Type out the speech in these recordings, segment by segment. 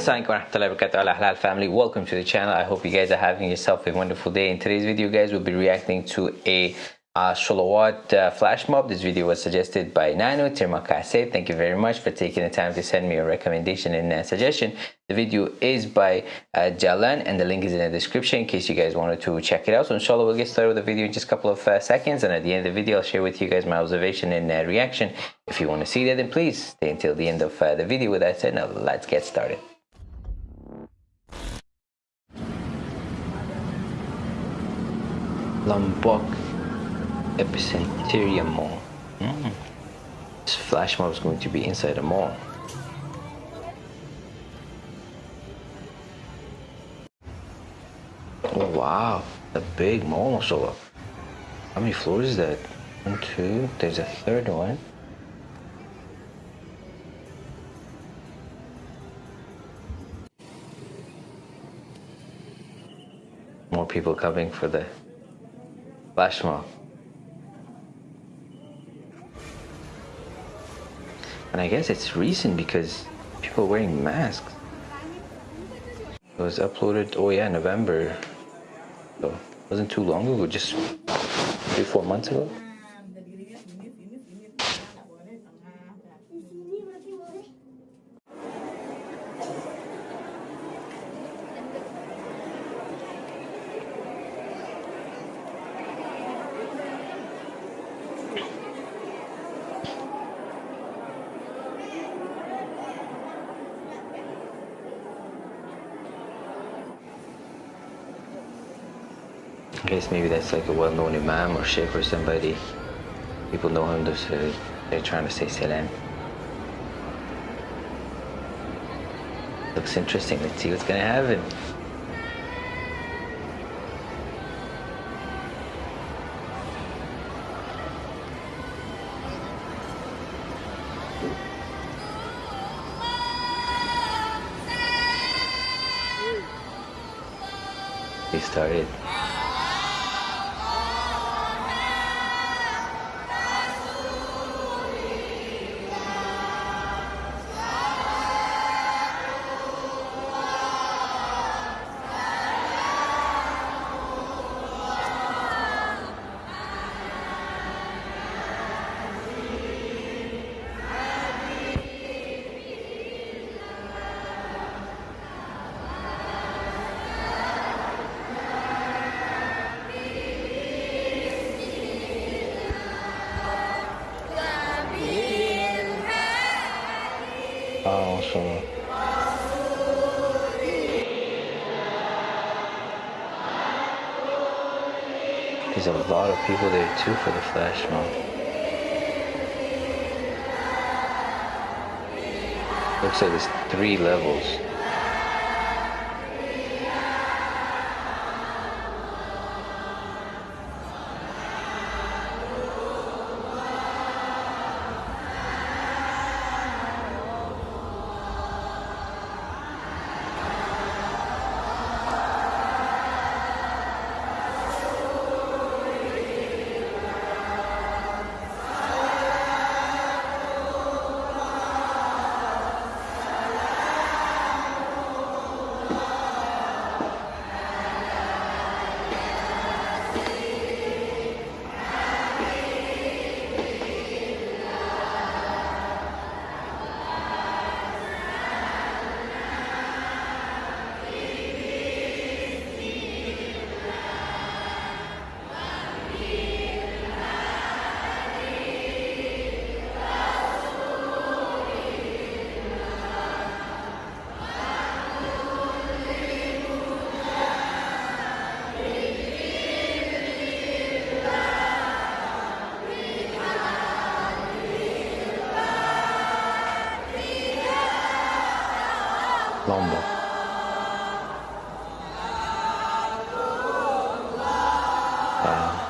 Assalamualaikum wabarakatuh. Halal family welcome to the channel. I hope you guys are having yourself a wonderful day. In today's video guys we'll be reacting to a uh, Sholawat uh, flash mob. This video was suggested by Nano. Tirmakase thank you very much for taking the time to send me a recommendation and a suggestion. The video is by uh, Jalan and the link is in the description in case you guys wanted to check it out. So inshallah we'll get started with the video in just a couple of uh, seconds and at the end of the video I'll share with you guys my observation and uh, reaction. If you want to see that then please stay until the end of uh, the video. With that said now let's get started. Lombok Epicentrum Mall. Mm. This flash mob is going to be inside a mall. Oh wow, a big mall so how many floors is that? One, two, there's a third one. More people coming for the flash mob. And I guess it's recent because people are wearing masks. It was uploaded, oh yeah, November. So it wasn't too long ago, just three, four months ago. I guess maybe that's like a well-known imam or sheikh or somebody. People know him, so they're trying to say salam. Looks interesting. Let's see what's gonna happen. They started. So there's a lot of people there too for the flash mob. Looks like there's three levels. Wow.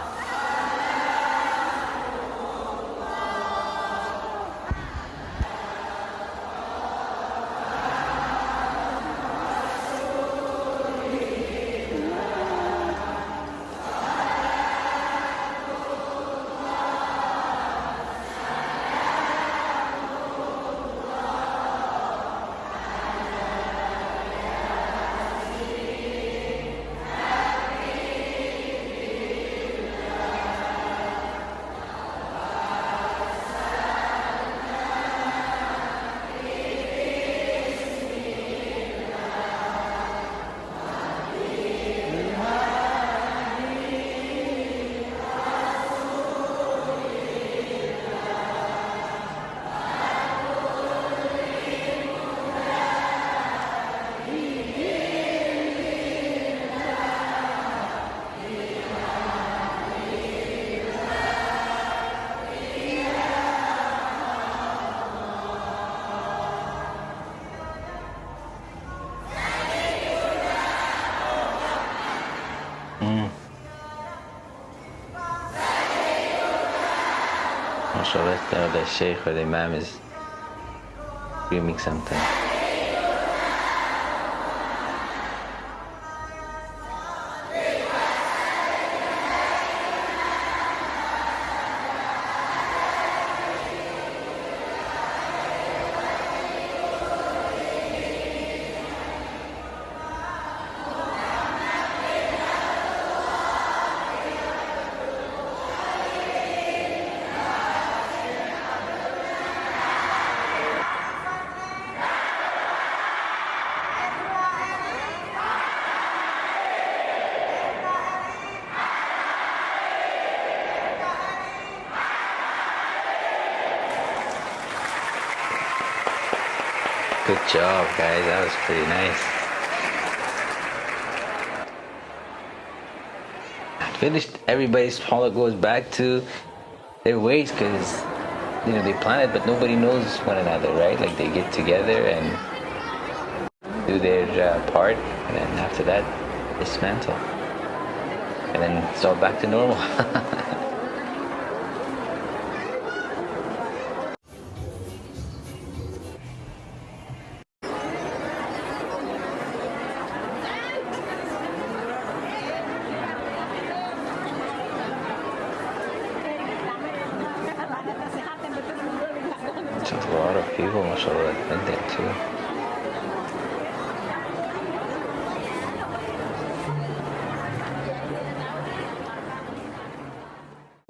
MashaAllah, uh, now the Shaykh or the Imam is screaming something. Good job, guys. That was pretty nice. Finished. Everybody's follow goes back to their ways because you know they plan it, but nobody knows one another, right? Like they get together and do their uh, part, and then after that, dismantle, and then it's all back to normal. people, mashallah, that there too.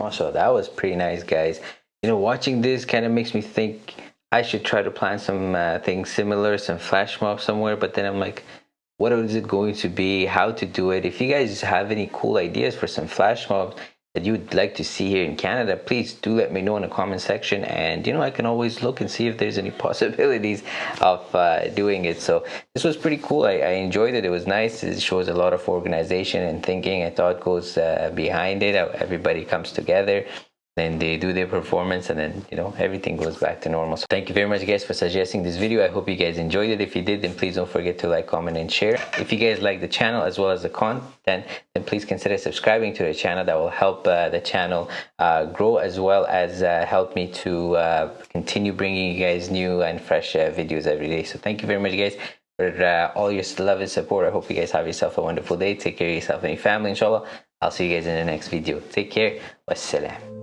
Also, that was pretty nice, guys. You know, watching this kind of makes me think I should try to plan some uh, things similar, some flash mob somewhere. But then I'm like, what is it going to be? How to do it? If you guys have any cool ideas for some flash mobs, that you would like to see here in Canada, please do let me know in the comment section. And you know, I can always look and see if there's any possibilities of uh, doing it. So this was pretty cool. I, I, enjoyed it. It was nice. It shows a lot of organization and thinking and thought goes uh, behind it. Everybody comes together then they do their performance and then you know everything goes back to normal. So thank you very much guys for suggesting this video. I hope you guys enjoyed it. If you did then please don't forget to like comment and share. If you guys like the channel as well as the content then please consider subscribing to the channel. That will help uh, the channel uh, grow as well as uh, help me to uh, continue bringing you guys new and fresh uh, videos every day. So thank you very much guys for uh, all your love and support. I hope you guys have yourself a wonderful day. Take care of yourself and your family inshallah. I'll see you guys in the next video. Take care. Wassalam